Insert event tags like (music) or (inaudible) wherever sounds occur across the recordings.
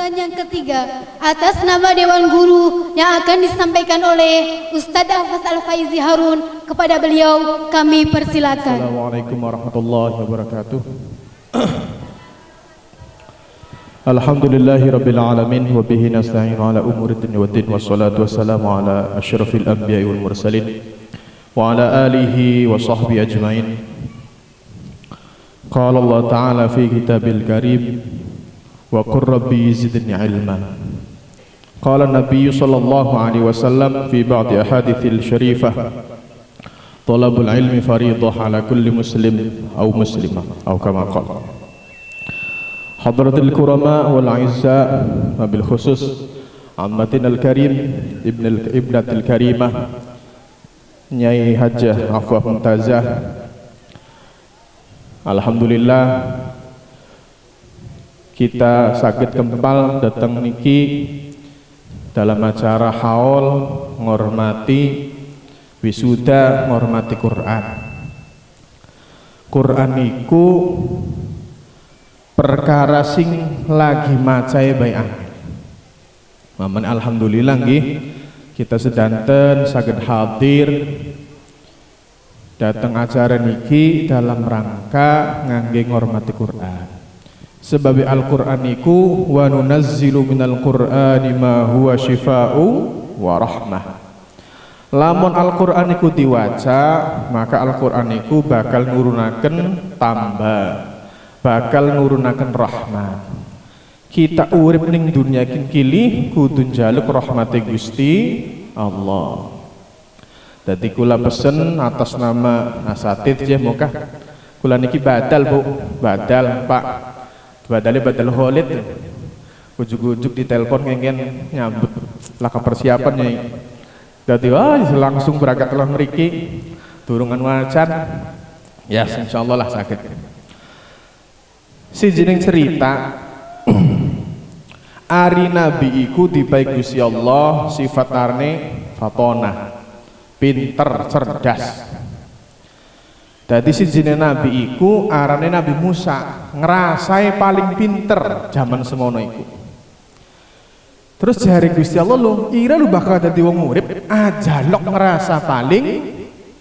Dan yang ketiga, atas nama Dewan Guru yang akan disampaikan oleh Ustadz Afas Al-Faizi Harun kepada beliau kami persilakan. Assalamualaikum warahmatullahi wabarakatuh. (clears throat) Alhamdulillahi rabbil alamin wa bihi nasta'inu ala umuri dunya waddin wassalatu wassalamu ala asyrafil anbiya'i wal mursalin wa ala alihi wa sahbihi ajmain. Qala Allah Ta'ala fi kitabil karim wa qur rabbi zidni ilma. Qala Nabi sallallahu alaihi wasallam fi ba'di ahadithil syarifah Talabul ilmi faridah ala kulli muslim au muslimah au kama qala Hadratul kurama wal aizza wabil khusus ammatin al karim ibn al ibnatil karimah Nyai Hajah Afwah Mumtazah Alhamdulillah kita sakit kempal datang niki. Dalam acara haul ngormati wisuda ngormati Quran. Quran iku perkara sing lagi macai baik Maman alhamdulillah nggih. Kita sedanten saged hadir. Datang acara niki dalam rangka ngangge ngormati Quran sebab Al-Qur'an iku wa nunazzilu minal Qur'ani ma huwa syifa'u wa rahmah. Lamun Al-Qur'an iku diwaca maka Al-Qur'an iku bakal nurunaken tambah bakal nurunaken rahmat kita urip ning dunia kini kudu njaluk rahmati Gusti Allah. Dadi kula pesen atas nama asatid ya muka kula niki badal Bu. Badal Pak badalnya badal Khalid. Ujuk-ujuk di telepon ngengen nyambut laka persiapan nyai. Dadi wah langsung berangkat lah mriki. Turungan wacan ya insyaallah lah sakit. Si jeneng cerita (clears throat) Ari Nabi iku dibaik Gusti Allah sifat arne fatona pinter cerdas jadi si jeneng Nabi iku arane Nabi Musa ngerasai paling pinter zaman semono iku. Terus jari Gusti Allah lu ira lu bakal dadi wong urip ajalok ngerasa paling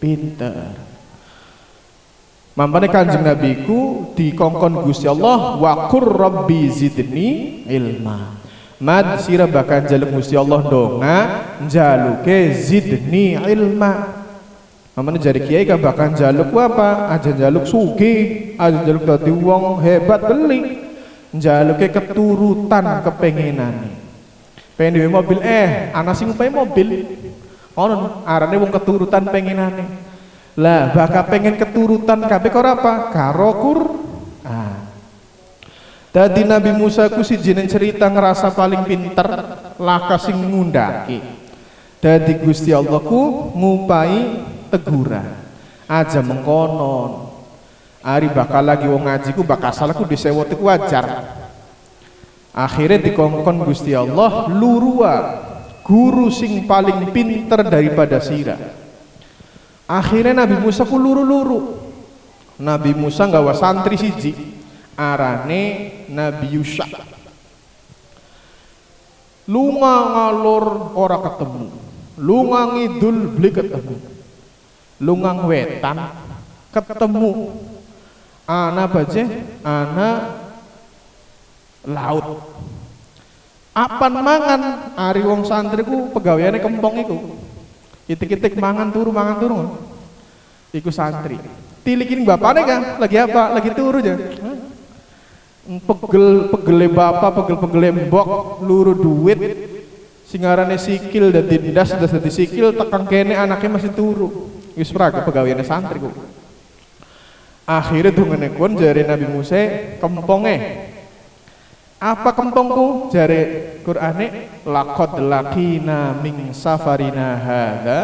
pinter. Mampane kanjeng Nabi ku dikongkon Gusti Allah wa qur rabbi zidni ilma. Mad sira bakal jaluk Gusti Allah donga jaluke zidni ilma Mamane jari kiai kan bakal jaluk apa? Aja jaluk sugi aja jaluk dadi wong hebat beli jaluke keturutan kepengenane pengen duwe mobil eh ana sing upae mobil. Ngono arane wong keturutan pengenane. Lah bakal pengen keturutan kabeh karo apa? Karo Quran Tadi Nabi Musa ku si jinin cerita ngerasa paling pinter laka sing ngundaki. Dadi Gusti Allah ku ngupai teguran. Aja mengkonon. Ari bakal lagi wong ngaji ku bakal salah ku disewot ku wajar. Akhirnya dikongkon Gusti Allah lurua guru sing paling pinter daripada sira. Akhirnya Nabi Musa ku luru-luru. Nabi Musa nggawa santri siji arane Nabi Yusha lunga ngalur ora ketemu lunga ngidul beli ketemu lunga wetan. Ketemu. Ana baje ana laut. Apan mangan? Ari wong santriku pegawaiane kempong iku. Itik-itik mangan turu mangan turu iku santri. Tilikin bapaknya kan lagi apa? Lagi turu aja. Pegel pegele bapak pegel pegele mbok luru duit. Singarane sikil dan dindas das dadi sikil tekan kene anaknya masih turu wis praga pegawaiane santri kok. Akhirnya dungane kon jari Nabi Musa kemponge apa kempongku? Jari Qur'ane laqad laqina min safarina hadza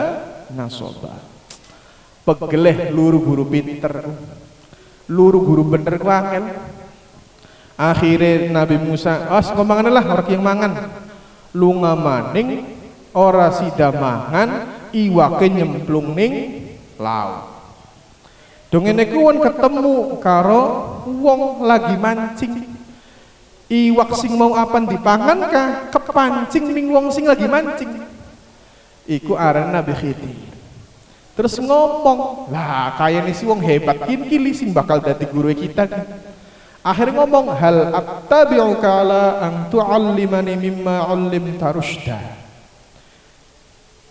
nasoba. Pegeleh luru guru pinter. Luru guru bener ku angel. Akhirnya Nabi Musa as oh, ngomongan lah orang yang mangan. Lunga maning ora sida mangan iwake nyemplung ning laut dongene kuwon ketemu karo wong lagi mancing. Iwak sing mau apan dipangan kah? Kepancing ning wong sing lagi mancing. Iku aran Nabi Khidir. Terus ngomong lah kayak si wong hebat kin kili sing bakal dadi guru kita akhirnya ngomong hal attabi'uka ala an tu'allimani mimma 'allimta rusyda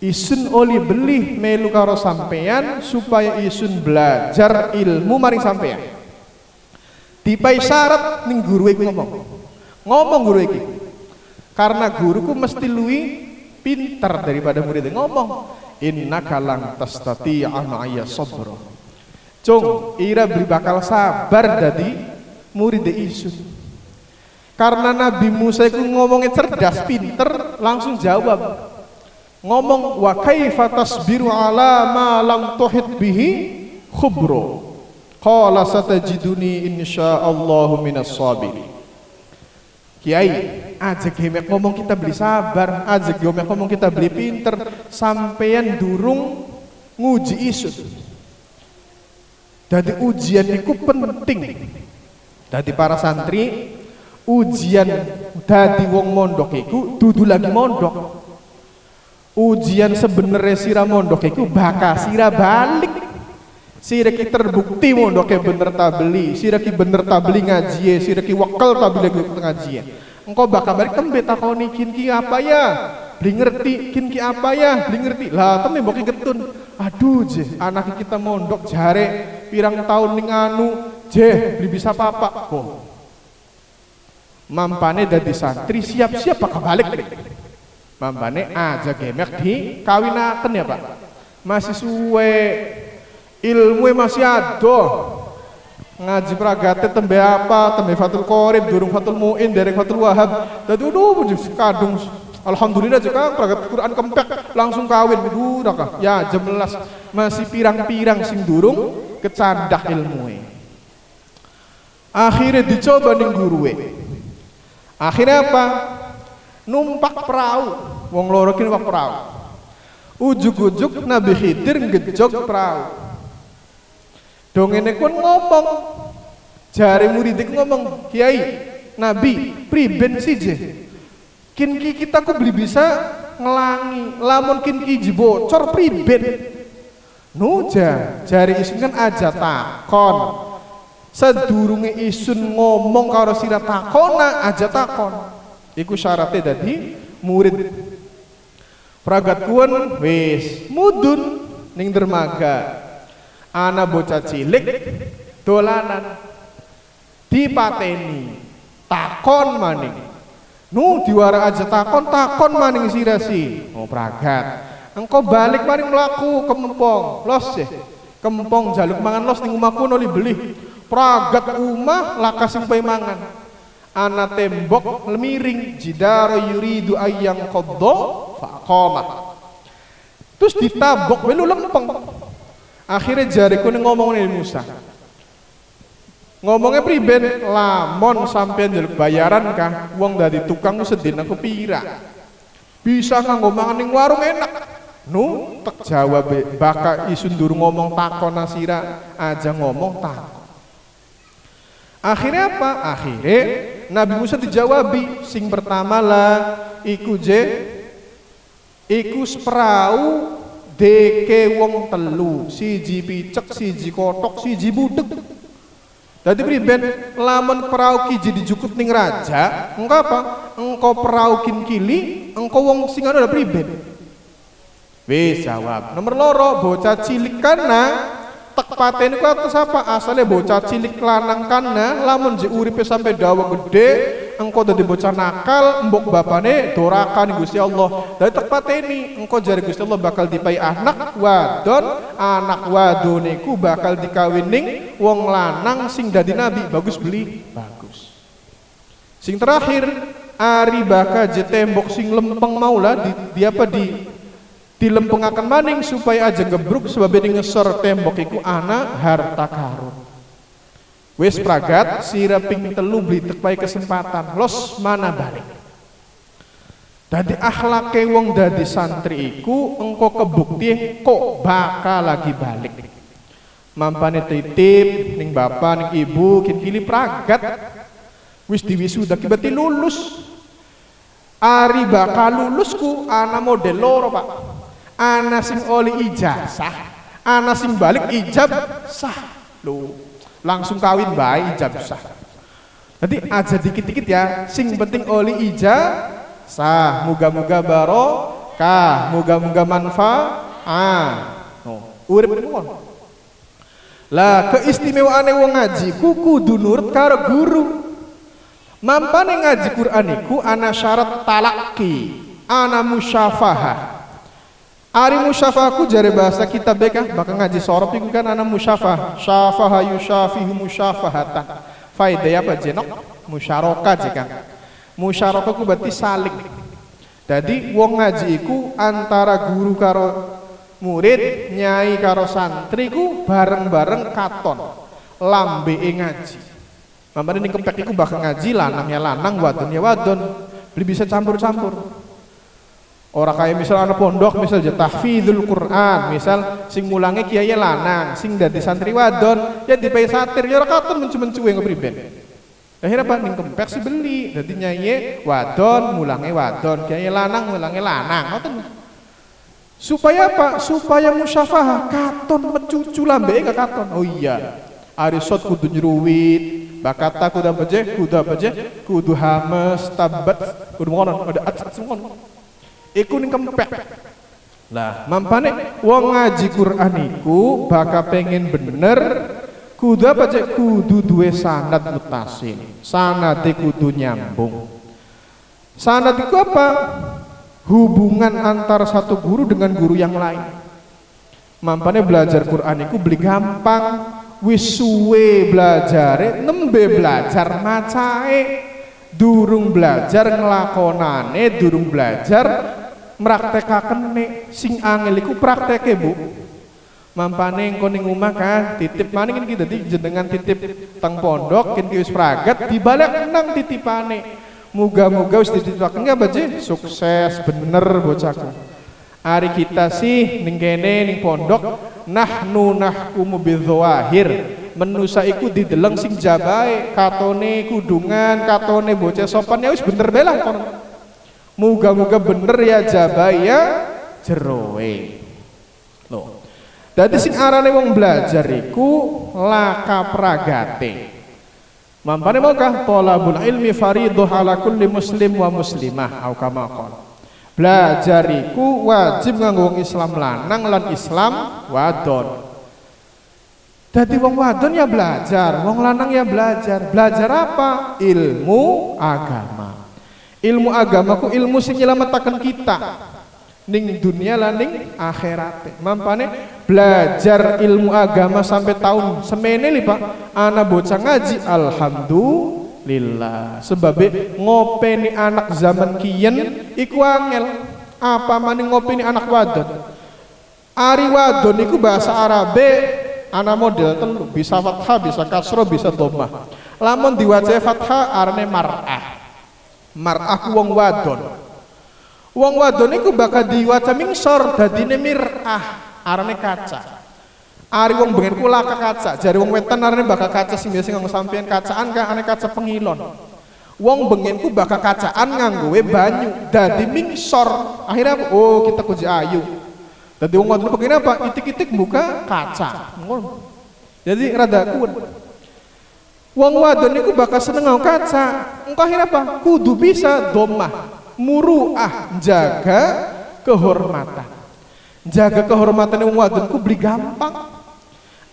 isun oli beli melu karo sampean supaya isun belajar ilmu maring sampean dipai syarat ning guru iku ngomong. Ngomong guru iki. Karena guruku mesti lui pintar daripada muridnya. Ngomong inna kalang tastati ma'aya sabra. Cung ira beri bakal sabar dadi murid isun. Karena Nabi Musa itu ngomongnya cerdas pinter langsung jawab ngomong wa kaifa tasbiru ala ma lam tuhit bihi khubro qala satajiduni insyaallahu minas sabirin Kiai, aja gemek ngomong kita beli sabar, aja gemek ngomong kita beli pinter, sampeyan durung nguji isu. Jadi ujian itu penting. Jadi para santri, ujian dadi wong mondok iku dudu lagi mondok. Ujian sebenarnya sira mondok iku bakal sira balik Siraki terbukti mondoknya bener tabeli, siraki bener tabeli ngaji, siraki wakal tabeli ngaji. Engkau bakal balik tembe takoni kin ki apa ya? Beli ngerti kin ki apa ya? Beli ngerti. Lah tembe mbok getun. Aduh je, anak kita mondok jare pirang tahun ning anu, je beli bisa papa kok. Mampane dadi santri siap-siap bakal balik. Mampane aja gemek di kawinaken ya, Pak. Masih suwe ilmu masih ada ngaji pragate tembe apa? Tembe fatul korib durung fatul muin derek fatul wahab dadi udah kadung. Alhamdulillah juga pragat Quran kempek langsung kawin. Duraka ya jemelas. Masih pirang-pirang sing durung kecandak ilmu akhirnya dicoba ning guruwe akhirnya apa? Numpak perahu wong loro numpak perahu ujuk-ujuk Nabi Khidir ngejog perahu Dongene pun ngomong. Jari murid ngomong, "Kiai, Nabi, priben je. Kin ki kita ku beli bisa ngelangi, lamun kin ki bocor priben." Nuja, jari isun kan aja takon. Sedurunge isun ngomong karo sira takona aja takon. Iku syaratnya dadi murid Pragat kuon wis. Mudun ning dermaga. Ana bocah cilik dolanan. Dipateni takon maning. Nu diwara aja takon takon maning sirasi. Oh pragat. Engkau balik maning melaku kempong. Los ya kempong jaluk mangan los ning omahku noli beli pragat umah lakas sing mangan ana tembok lemiring jidaro yuridu ayang koddo faqama terus ditabok melu lempeng Akhirnya jariku ini ngomong nih Musa. Ngomongnya priben lamon sampean njaluk bayaran kah wong dari tukang sedina pira. Bisa nganggo mangan ning warung enak. Nu tek jawab baka isun ngomong takon nasira aja ngomong takon. Akhirnya apa? Akhirnya Nabi Musa dijawabi sing pertama lah iku je iku seperahu deke wong telu siji picek siji kotok siji budek Dadi priben lamun perahu ki jadi jukut ning raja, engko apa? Engko perahu kin kili, engko wong sing anu priben. Wis jawab. Nomor loro bocah cilik kana tek pateni ku atus apa? Asale bocah cilik lanang kana lamun ji uripe sampai dawa gede, engkau dadi bocah nakal mbok bapane dorakan Gusti Allah. Dari ini engkau jari Gusti Allah bakal dipai anak wadon anak wadone ku bakal dikawining wong lanang sing dadi nabi. Bagus beli? Bagus. Sing terakhir ari baka je tembok sing lempeng maula di, di apa di dilempengaken maning supaya aja gebruk sebab ini ngesor tembok iku anak harta karun. Wis pragat sira ping telu beli tepai kesempatan. Los mana balik. Dadi akhlake wong dadi santri iku engko kebukti kok bakal lagi balik. Mampane titip ning bapak ning ibu kin kili pragat. Wis diwisuda ki berarti lulus. Ari bakal lulusku ana model loro pak ana sing oli ijazah ana sing balik ijab sah. Lo langsung kawin baik ijab sah. Jadi aja dikit-dikit ya. Sing penting oli ijab sah. Muga-muga barokah muga-muga manfaat. Urip ngono lah keistimewaan wong ngaji kuku dunur karo guru. Mampane ngaji Quran iku ana syarat talaki, ana musyafahah. Ari musyafahku jare bahasa kita beka bakal ngaji sorop iku kan ana musyafah, syafaha yusyafihu musyafahatan. Faedah apa jenok? Musyarakah jika. Musyarakah ku berarti saling. Jadi wong ngaji iku antara guru karo murid, nyai karo santri ku bareng-bareng katon lambe ngaji. Mamane ning kempek iku bakal ngaji lanang ya lanang, wadon ya wadon. Beli bisa campur-campur. Orang kayak misal anak pondok misal ya tahfidzul Quran, misal sing mulange kiai lanang, sing dadi santri wadon, ya dipae satir ya katon mencu-mencuwe ngepriben. Akhirnya apa ning kempek sih beli, dadi nyanyi wadon, mulange wadon, kiai lanang, mulange lanang, ngoten. Supaya apa? Supaya musyafahah katon mencucu lambe gak katon. Oh iya. Arisot kudu nyruwit, bakata kuda baje kuda baje kudu hames tabat kudu ngono ada at ngono iku ning kempek. Lah mampane wong ngaji Quran iku baka pengen bener kudu apa cek? Kudu duwe sanad mutasil. Sanate kudu nyambung. Sanad itu apa? Hubungan antar satu guru dengan guru yang lain. Mampane belajar Quran itu beli gampang. Wis suwe belajar nembe belajar macae. Durung belajar ngelakonane durung belajar meraktekaken sing angel iku prakteke Bu. Mampane engko ning omah kan titip maning iki dadi jenengan titip teng pondok kin wis pragat dibalik nang titipane. Muga-muga wis dititipake. Baje sukses bener bocahku hari kita sih ning kene ning pondok nahnu nahkumu bidzawahir. Menusa iku dideleng sing jabae katone kudungan katone bocah sopan. Ya wis bener belah kono muga-muga bener ya jabae ya. Jeroe. Loh. Dadi sing arane wong belajar iku laka pragate. Mampane maukah tolabul ilmi fariduh ala kulli muslim wa muslimah? Au kama belajar iku wajib nganggo wong Islam lanang lan Islam wadon. Dadi wong wadon ya belajar, wong lanang ya belajar. Belajar apa? Ilmu agama. Ilmu agama ku ilmu sing nyelametaken kita. Ning dunia lan ning akhirat. Mampane belajar ilmu agama sampai tahun semene li Pak. Ana bocah ngaji alhamdulillah. Lillah sebab ngopeni anak zaman kiyen iku angel. Apa maning ngopeni anak wadon? Ari wadon iku bahasa Arabe ana model telu bisa fathah bisa kasro bisa dhammah lamun diwaca fathah arane mar'ah mar'ah wong wadon wong wadon iku bakal diwaca mingsor dadine mir'ah arane kaca Ari wong bengen kula kaca, jari wong wetan arene bakal kaca sing biasa nganggo sampean kacaan kan ane kaca pengilon. Wong bengenku bakal kacaan nganggo banyu, dadi mingsor. Akhirnya oh kita kuji ayu. Dadi wong ngoten begini apa? Itik-itik buka kaca. Jadi rada kuat. Wong wadon niku bakal seneng nganggo kaca. Engko akhirnya apa? Kudu bisa domah, muruah, jaga kehormatan. Jaga kehormatan wong wadon ku beli gampang.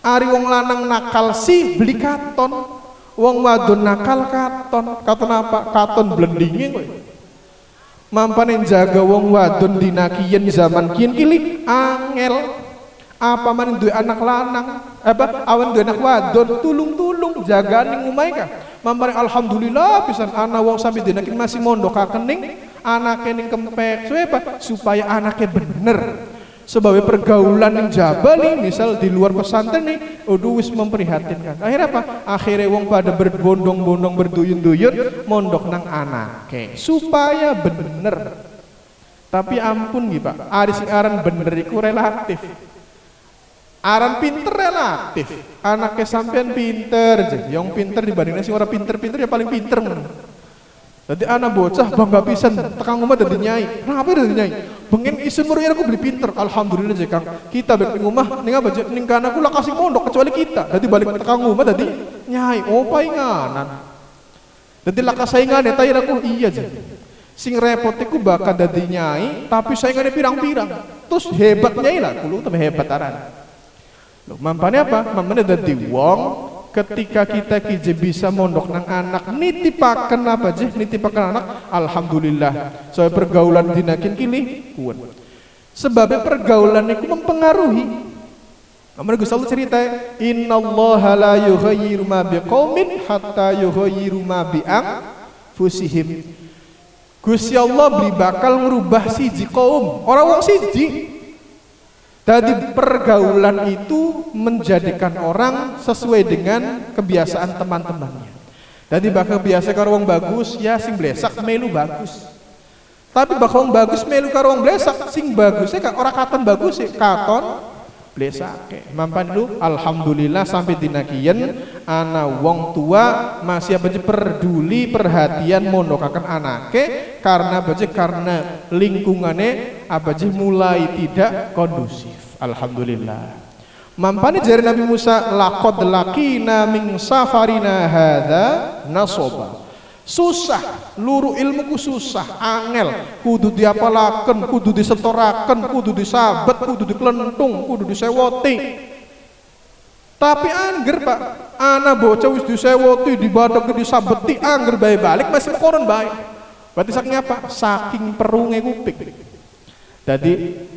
Ari wong lanang nakal si beli katon. Wong wadon nakal katon. Katon apa? Katon blendingin kowe. Jaga wong wadon dinakiyen zaman kian kili angel. Apa man duwe anak lanang? Apa? Awan duwe anak wadon? Tulung-tulung. Jaga ning umay ka. Mampane alhamdulillah pisan ana wong sampe dinakin masih mondok kakening anake ning kempek. Supaya Supaya anaknya bener. Sebab pergaulan yang jabal nih misal di luar pesantren nih udah wis memprihatinkan. Akhirnya apa? Akhirnya wong pada berbondong-bondong berduyun-duyun mondok nang anak supaya bener. Tapi ampun nih pak. Aris aran bener iku relatif aran pinter relatif. Anaknya sampean pinter aja yang pinter dibandingnya sing orang pinter-pinter ya paling pinter jadi anak bocah bangga pisan tekan rumah dari nyai. Kenapa dari nyai? Pengen isun murid aku beli pinter. Alhamdulillah aja kang. Kita balik rumah nih apa ning kana aku lah kasih mondok kecuali kita. Jadi balik tekan rumah jadi nyai. Oh painganan jadi lah saingan ya tayi aku iya aja sing repot iku bakal dadi nyai tapi saingannya pirang-pirang. Terus hebat nyai lah kulo tapi hebat aran Loh, mampane apa? Mampane dadi wong ketika kita kije bisa mondok nang anak nitipaken apa aja nitipaken anak alhamdulillah. Soal pergaulan dinakin kini kuat. Sebabnya pergaulan itu mempengaruhi. Amal Gus Allah cerita Inna Allah la yughayyiru ma biqaumin hatta yughayyiru ma bi fusihim Gusti Allah beli bakal merubah siji kaum. Orang wong siji Tadi pergaulan itu menjadikan orang sesuai dengan kebiasaan teman-temannya. Jadi bakal biasa karo wong bagus ya sing blesak melu bagus. Tapi bakal wong bagus melu karo wong blesak sing bagusnya kan orang katon bagus sih katon blesake mampan lu alhamdulillah sampai dinakian ana wong tua masih apa peduli perhatian mondokakan anake karena apa karena lingkungannya apa mulai tidak kondusif. Alhamdulillah. Mampani jari Nabi Musa laqad laqina min safarina hadza nasoba susah. Luru ilmuku susah. Angel. Kudu diapalaken kudu disetoraken kudu disabet kudu diklentung kudu disewoti. Tapi angger pak anak bocah wis disewoti dibadak disabeti angger bayi balik masih koron baik berarti saking apa? Saking perunge kuping jadi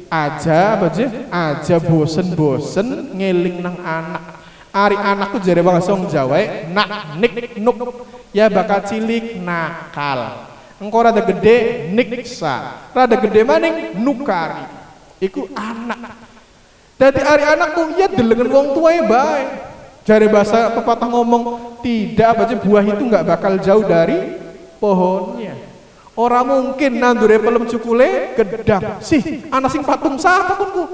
aja apa aja bosen-bosen ngeling nang anak Ari anakku jare song Jawa nak nik nuk ya bakal cilik nakal. Engkau rada gede niksa, rada gede maning nukari. Iku anak. Jadi ari anakku ya delengen wong tua ya baik. Jare bahasa pepatah ngomong tidak aja buah itu nggak bakal jauh dari pohonnya. Orang mungkin nandure pelem cukule gedang. Sih, anak sing patung siapa ku?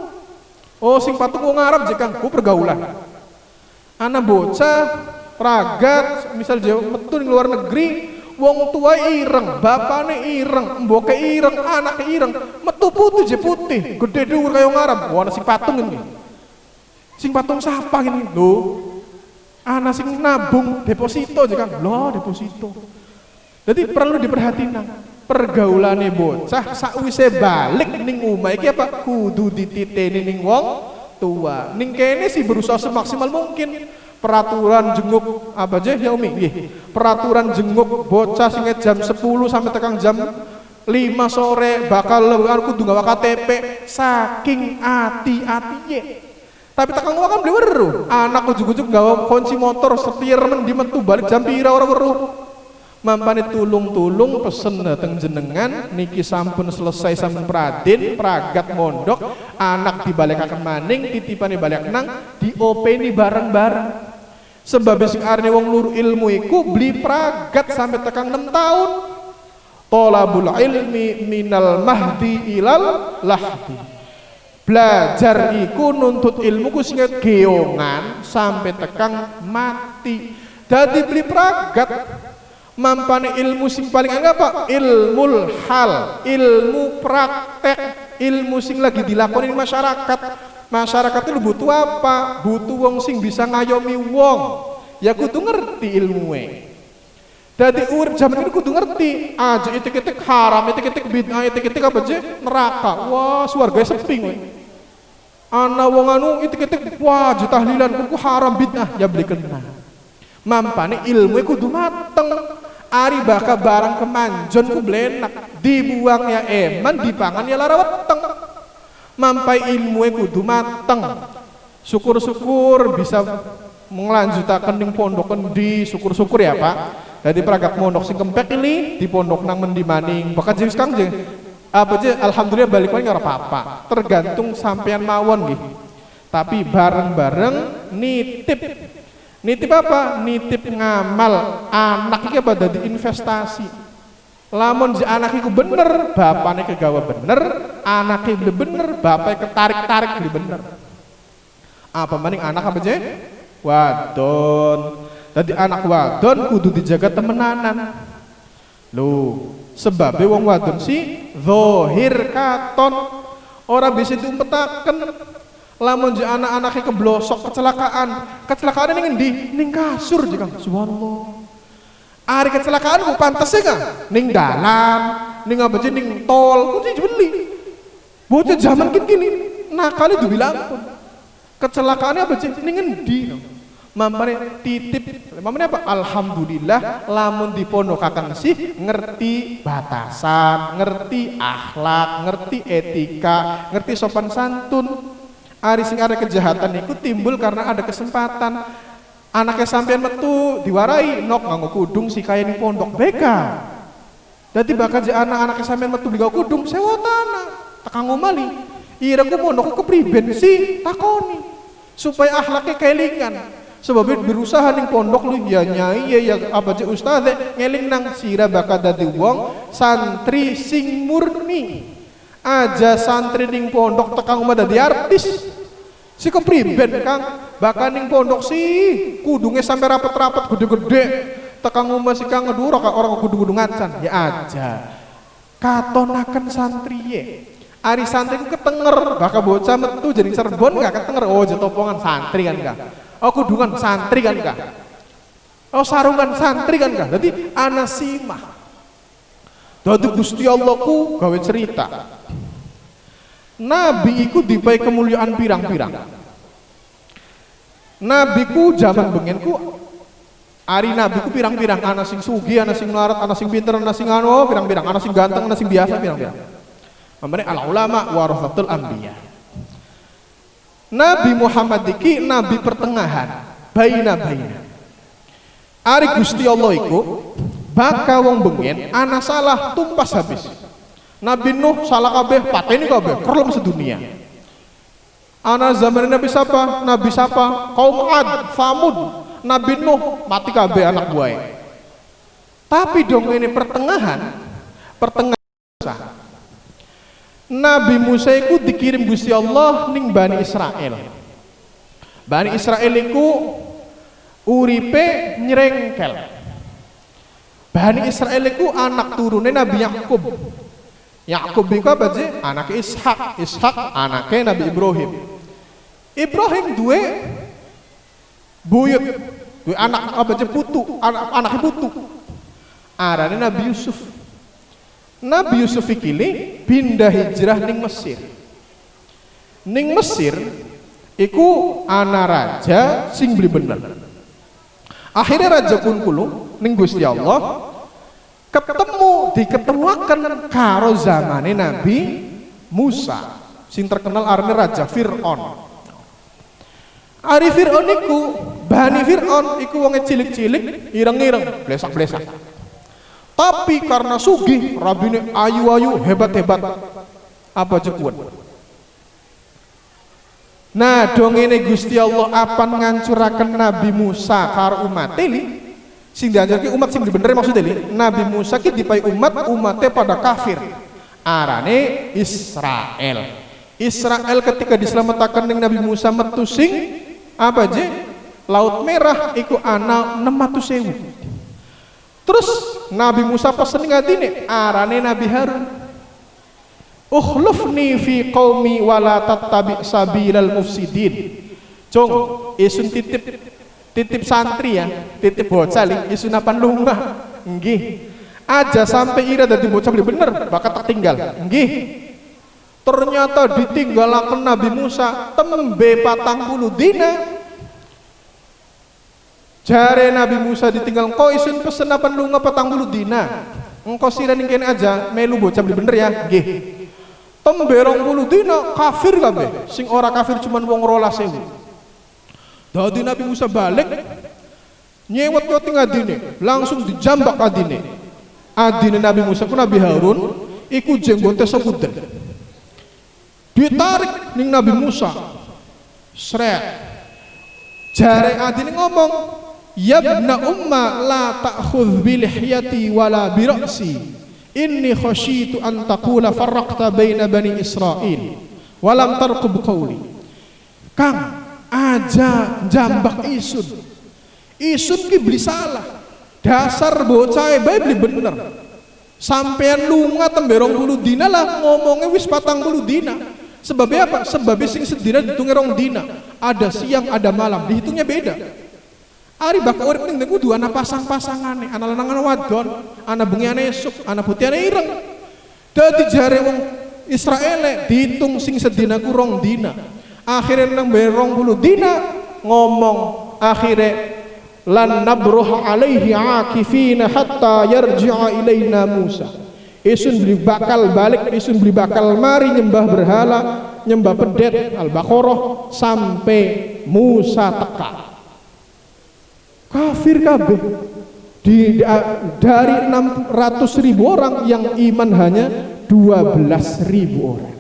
Oh, sing patung wong Arab jika ku pergaulan anak bocah ragat misal jauh metu di luar negeri wong tua ireng bapaknya ireng mboke ireng anak ireng metu putih je putih gede dhuwur kaya ngarep wah sing patung ini. Sing patung siapa ini? Lho anak sing nabung deposito aja kan loh deposito. Jadi perlu diperhatikan pergaulane bocah sakwise balik ning omah. Iki apa? Kudu dititeni ning wong tua. Ning kene sih berusaha semaksimal mungkin. Peraturan jenguk apa aja ya Umi? Nggih. Peraturan jenguk bocah sing jam 10 sampai tekan jam 5 sore bakal lebar kudu gawa KTP saking ati-atiye. Tapi tekan kan beli weru. Anak ujug-ujug gawa kunci motor setir men di metu balik jam pira ora weru mampane tulung-tulung pesen dateng jenengan niki sampun selesai sampun pradin pragat mondok anak dibalekaken maning titipane balik nang diopeni bareng-bareng. Sebab sing arne wong luru ilmu iku beli pragat sampai tekan 6 tahun. Tolabul ilmi minal mahdi ilal lahdi. Belajar iku nuntut ilmu ku sing geongan sampai tekan mati. Jadi beli pragat mampane ilmu sing paling anggap apa? Ilmu hal ilmu praktek ilmu sing lagi dilakoni masyarakat. Masyarakat itu butuh apa? Butuh wong sing bisa ngayomi wong. Ya kudu ngerti ilmu jadi urip zaman ini kudu ngerti. Aja itik-itik haram itik-itik bid'ah itik-itik apa aja neraka. Wah suarga sepi we ana wong anu itik-itik wah tahlilan. Kuku haram bid'ah ya beli kena. Mampane ilmu kudu mateng Ari baka barang kemanjon ku blenak. Dibuang ya eman dipangan ya lara weteng. Mampai ilmu kudu mateng. Syukur-syukur bisa melanjutakan ning pondok di syukur-syukur ya Pak. Jadi peragak pondok sing kempek ini di pondok nang mendi maning. Bahkan jenis kang jeng. Apa aja alhamdulillah balik lagi apa-apa. Tergantung sampean mawon gitu tapi bareng-bareng nitip Nitip apa? Nitip ngamal anak iki apa dadi investasi. Lamun si anak bener, bapaknya kegawa bener, anaknya bener, bapaknya ketarik-tarik beli bener. Apa maning anak apa je? Wadon. Jadi anak wadon kudu dijaga temenanan. Lu sebabnya wong wadon si zohir katon orang bisa diumpetaken lamun je anak-anaknya keblosok kecelakaan. Kecelakaan ini ngendi? Ning kasur jika. Subhanallah. Hari kecelakaan ku pantas ya ning dalam. Ning apa je ning tol. Ku beli bocah zaman kini kini kali dibilang kecelakaannya apa je ning ngendi? Mamane titip, mamane apa? Alhamdulillah, lamun dipondokaken sih ngerti batasan, ngerti akhlak, ngerti etika, ngerti sopan santun. Ari sing ada kejahatan itu timbul karena ada kesempatan. Anaknya sampean metu diwarai, nok nganggo kudung si kaya ning pondok beka. Dadi bakal anak-anaknya sampean metu beli kudung sewa tanah, tekan ngomali. Ira ku pondok kepriben sih takoni supaya akhlaknya kelingan sebab berusaha ning pondok lu ya nyai ya ya apa cek ustaz ngeling nang sira bakal dadi wong santri sing murni aja santri ning pondok tekang umah dadi artis si kepriben kang. Bakal ning pondok si kudungnya sampai rapet-rapet gede-gede. Tekang umah si kang ngeduro kak orang kudu-kudu ngacan. Ya aja. Katonakan santri ye. Ari santri ku ketenger, bakal bocah metu jadi serbon gak ketenger. Oh, jetopongan santri kan gak oh kudungan santri kan kah oh sarungan santri kan kah jadi anasimah. Jadi Gusti Allah ku gawe cerita Nabi iku dipai kemuliaan pirang-pirang Nabi ku zaman bengen ku Ari Nabi ku pirang-pirang anak sing sugi, anak sing melarat, anak sing pinter, anak sing anu, pirang-pirang, anak sing ganteng, anak sing biasa, pirang-pirang. Mamane al ulama warasatul anbiya. Nabi Muhammad iki nabi pertengahan baina baina Ari Gusti Allah iku baka wong bengen ana salah tumpas habis Nabi Nuh salah kabeh pateni kabeh kerlem sedunia Ana zaman Nabi siapa? Nabi siapa? Kaum Ad, Famud, Nabi Nuh mati kabeh anak buah. Tapi dong ini pertengahan, pertengahan Nabi Musa itu dikirim Gusti Allah ning Bani Israel. Bani Israel itu uripe nyerengkel. Bani Israel itu anak turunnya Nabi Yakub. Yakub itu apa sih? Anak Ishak. Ishak anaknya Nabi Ibrahim. Ibrahim dua buyut, dua anak apa sih putu, anak anaknya putu. Arane Nabi Yusuf. Nabi Yusuf ini pindah hijrah ning Mesir. Ning Mesir iku ana raja sing beli bener. Akhirnya raja kulo ning Gusti Allah ketemu diketemukan karo zamane Nabi Musa sing terkenal arne raja Fir'aun. Ari Fir'aun iku Bani Fir'aun iku wong cilik-cilik ireng-ireng blesak-blesak. Tapi karena sugih rabine ayu-ayu hebat-hebat. Apa cekuan nah dong ini Gusti Allah apa ngancurakan Nabi Musa karo umat ini sing diajarkan umat sing bener maksud ini Nabi Musa ki dipai umat umatnya pada kafir arane Israel Israel ketika diselamatkan dengan Nabi Musa metu sing apa aja laut merah iku anak 600 sewu Terus Nabi Musa pesen ngadine arane Nabi Harun. Ukhlufni fi qaumi wala tattabi sabilal mufsidin. Cung, isun titip titip santri ya, titip bocah li, isun apan lunga. Nggih. Aja sampai ira dadi bocah beli bener, tak tinggal. Nggih. Ternyata ditinggalaken Nabi Musa tembe patang puluh dina Jare Nabi Musa ditinggal kau isun pesen apa lu petang bulu dina. Engkau sira ning kene aja melu bocah beli bener ya. Nggih. Temberong bulu dina kafir kabeh. Sing ora kafir cuman wong rolas sewu. Dadi Nabi Musa balik nyewet yo ting adine, langsung dijambak adine. Adine Nabi Musa ku Nabi Harun iku jenggote sekuden. Ditarik ning Nabi Musa. Sret. Jare adine ngomong, Yabna umma la ta'khudh bi lihyati wala bi ra'si. Inni khasyitu an taqula farraqta baina bani Israil wa lam tarqub qawli. Kang, aja jambak isun isun ki beli salah dasar bocah bae beli bener sampean lunga temberong bulu dina lah ngomongnya wis patang bulu dina sebabnya apa? sebabnya sing sedina dihitungnya rong dina ada siang ada malam dihitungnya beda Ari bakal urip ning kudu ana pasang-pasangane, ana lanang ana wadon, ana bengi ana esuk, ana putih ana ireng. Dadi jare wong Israel dihitung sing sedina ku rong dina. Akhire nang berong bulu dina ngomong akhire lan nabruh alaihi akifina hatta yarji'a ilaina Musa. Isun beli bakal balik, isun beli bakal mari nyembah berhala, nyembah pedet al-Baqarah sampai Musa teka. Kafir kabeh. Di, dari 600 ribu orang yang iman hanya 12 ribu orang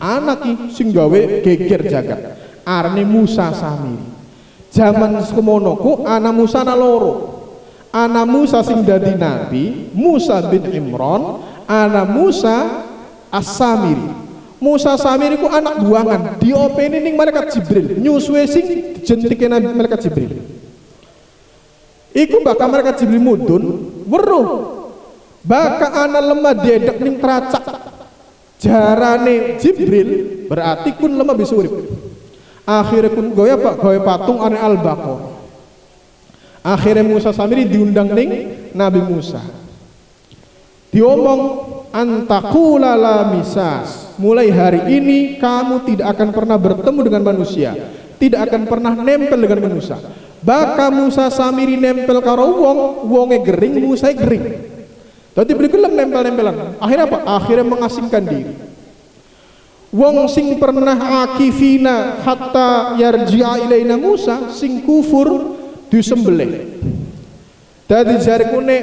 anak sing gawe geger jagat. Arne Musa Samiri. Zaman semono ku anak Musa na loro. Anak Musa sing dadi nabi Musa bin Imran anak Musa As-Samiri. Musa Samiri ku anak buangan diopeni ning malaikat Jibril. Nyuswe sing jentike malaikat Jibril. Iku bakal mereka Jibril mudun weruh. Bakal ana lemah dedek ning teracak. Jarane Jibril berarti kun lemah bisa urip. Akhirnya kun goya pak goya patung ane al. Akhirnya Musa Samiri diundang ning Nabi Musa. Diomong antakula la misas. Mulai hari ini kamu tidak akan pernah bertemu dengan manusia, tidak akan pernah nempel dengan manusia Baka Musa samiri nempel karo wong, wonge gering, Musa gering. Tadi beli gelem nempel-nempelan. Akhirnya apa? Akhirnya mengasingkan diri. Wong sing pernah akifina hatta yarji'a ilaina Musa sing kufur disembelih. Dadi jari kune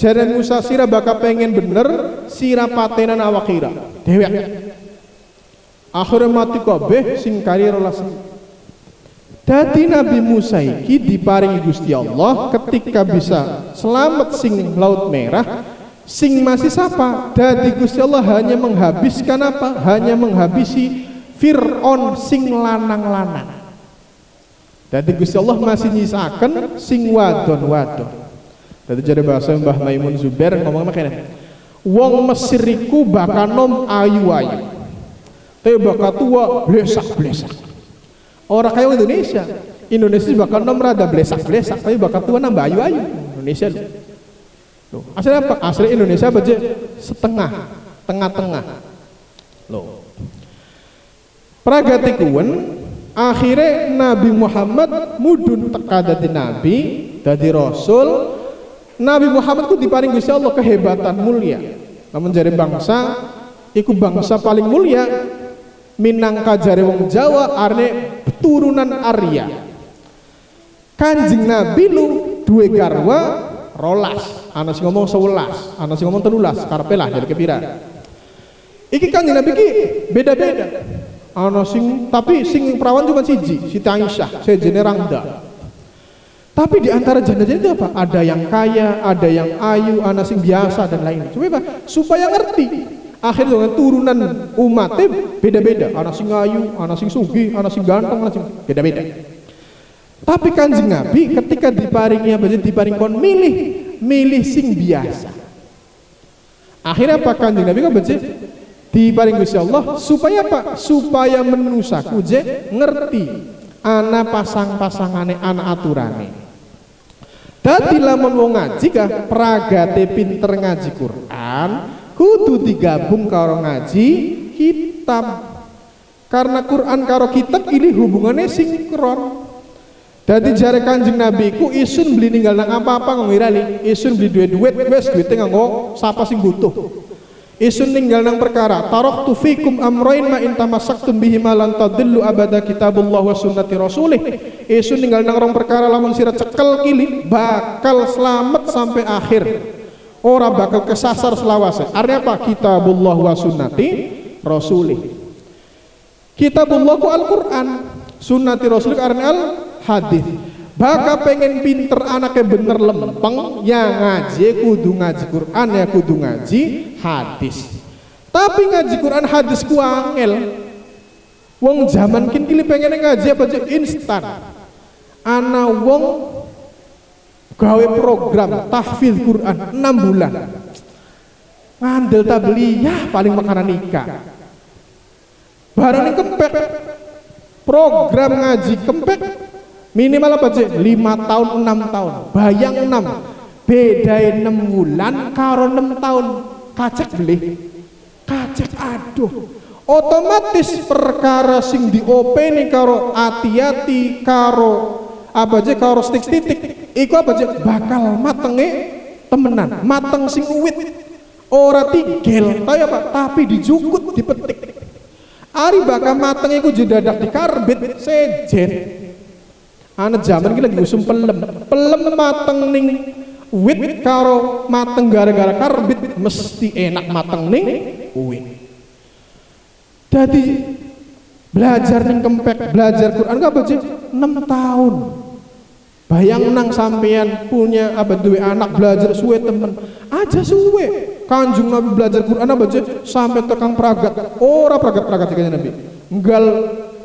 jari Musa sira bakal pengen bener sira patenan awakira. Dewek. Akhirnya mati kabeh sing kari rolas Dadi Nabi Musa iki diparingi Gusti Allah ketika bisa selamat sing laut merah sing masih sapa? Dadi Gusti Allah hanya menghabiskan apa? Hanya menghabisi Fir'aun sing lanang-lanang. Dadi Gusti Allah masih nyisakan sing wadon-wadon. Dadi jadi bahasa Mbah Maimun Zubair ngomong makanya wong Mesir iku bakal nom ayu-ayu. Tapi bakal tua blesak-blesak. Orang kaya Indonesia. Indonesia bakal nom rada blesak-blesak tapi bakal tua nambah ayu-ayu. Indonesia loh. Asli apa? Asli Indonesia baca setengah, tengah-tengah. Loh. Pragatikuan akhirnya Nabi Muhammad mudun teka dadi nabi, dadi rasul. Nabi Muhammad ku diparing Gusti Allah kehebatan mulia. Namun jadi bangsa iku bangsa paling mulia minangka jare wong Jawa arne turunan Arya kanjeng Nabi lu dua garwa rolas. Anak sing ngomong sewelas anak sing ngomong telulas karpe lah jadi kepira iki kanjeng Nabi ki beda-beda. Anak sing tapi sing perawan cuma siji Siti Aisyah saya Rangda. Tapi di antara janda-janda itu apa? Ada yang kaya, ada yang ayu, anak sing biasa dan lain. Coba apa? Supaya ngerti. Akhirnya dengan turunan umatnya beda-beda. Anak sing ayu anak sing sugi anak sing ganteng anak sing beda-beda tapi kanjeng Nabi ketika diparingi apa diparing kon milih milih sing biasa. Akhirnya apa kanjeng Nabi kan baca diparing Gusti Allah supaya apa? Supaya menusaku je ngerti anak pasang-pasangane anak aturane. Dadi lamun wong ngaji kah? Pragate pinter ngaji Quran kudu digabung karo ngaji kitab. Karena Quran karo kitab ini hubungannya sinkron Jadi jare kanjeng Nabi ku isun beli ninggal nang apa-apa ngomong isun beli duit duit wes duitnya nganggo siapa sing butuh. Isun ninggal nang perkara tu fikum amroin ma in tamassaktum bihi ma lan tadillu abada kitabullah wa sunnati rasulih. Isun ninggal nang rong perkara lamun sira cekel kili bakal selamat sampai akhir. Orang bakal kesasar selawase. Artinya apa? Kitabullah wa sunnati rasuli kitabullah ku Al-Quran. Sunnati rasuli karena al hadis Bakal pengen pinter anaknya bener lempeng ya ngaji kudu ngaji Quran ya kudu ngaji hadis tapi ngaji Quran hadis ku angel Wong zaman kini pengen ngaji apa instan. Ana wong gawe program tahfidz Quran 6 bulan. Ngandel tabliyah paling makanan nikah. Barang kempek program ngaji kempek minimal apa aja 5 tahun 6 tahun. Bayang 6 beda 6 bulan karo 6 tahun. Kacek beli kacek aduh. Otomatis perkara sing diopeni karo hati-hati karo apa aja karo stik titik. Iku apa aja bakal matenge temenan. Mateng sing uwit. Ora tigel tapi apa tapi dijukut dipetik. Ari bakal mateng iku jedadak dikarbit sejen anak zaman iki lagi usum pelem pelem mateng ning wit karo mateng gara-gara karbit mesti enak mateng ning wit jadi belajar ning kempek, belajar Quran gak sih? 6 tahun. Bayang nang sampean punya apa duwe anak belajar suwe temen aja suwe. Kanjung Nabi belajar Quran apa aja sampai tekang pragat. Ora pragat-pragat kayaknya Nabi. Enggal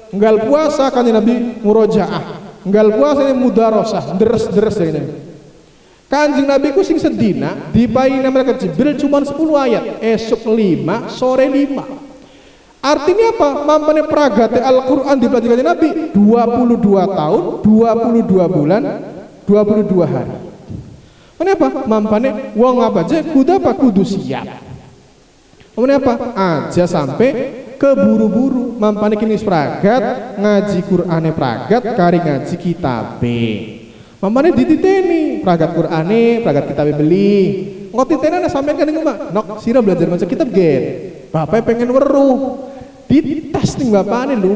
enggal puasa kan Nabi murojaah. Enggal puasa ini mudarosah, deres-deres Nabi. Kanjeng Nabi ku sing sedina dipaini mereka Jibril cuma 10 ayat, esok 5, sore 5. Artinya apa? Mampane pragate Al-Quran dipelajari Nabi 22 tahun, 22 bulan, 22 hari. Kenapa? Mampane wong apa aja kudu apa kudu siap. Apa? Aja sampai keburu-buru mampane kini pragat ngaji Qur'ane pragat kari ngaji kitabe. Mampane dititeni pragat Qur'ane, pragat kitabe beli. Ngot titeni sampean kan ngomong, nok sira belajar maca kitab gen. Bapak pengen weruh dites nih bapak ini lu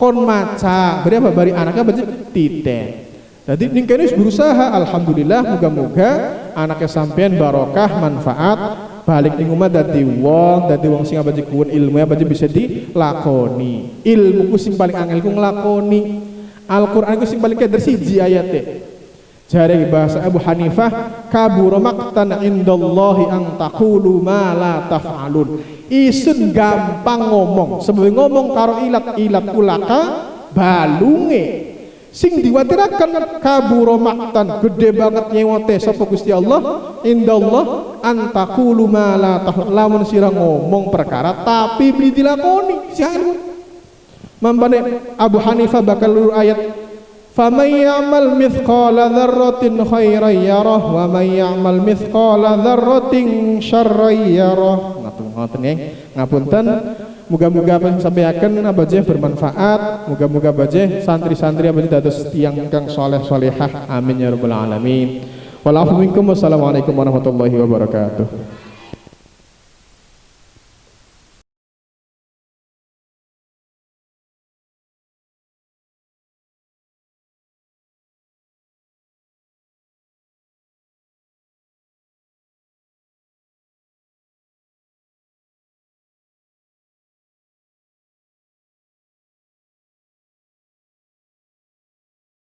kon maca beri apa bari anaknya baca titen jadi ningkenis berusaha alhamdulillah moga-moga anaknya sampean barokah manfaat balik ning omah dadi wong dadi wong sing baca kuwun ilmu baca bisa dilakoni ilmu ku sing paling angel ku nglakoni Al-Qur'an ku sing paling keder siji ayate Jari bahasa Abu Hanifah kabur maqtan indallahi ang taqulu ma la taf'alun. Isun gampang ngomong, sebelum ngomong karo ilat-ilat ulaka balunge sing diwatirakan kabur maktan gede banget nyewote sapa Gusti Allah? Indallah antakulu ma la lamun sira ngomong perkara tapi beli dilakoni. Sian mampane Abu Hanifah bakal lur ayat faman ya'mal mithqala dzarratin khairan yarah wa man ya'mal mithqala dzarratin syarran yarah ngoten nggih. Ngapunten muga-muga sampaikan abaje bermanfaat. Muga-muga abaje santri-santri abaje dados tiang kang soleh solehah amin ya rabbal alamin. Minkum. Wassalamualaikum warahmatullahi wabarakatuh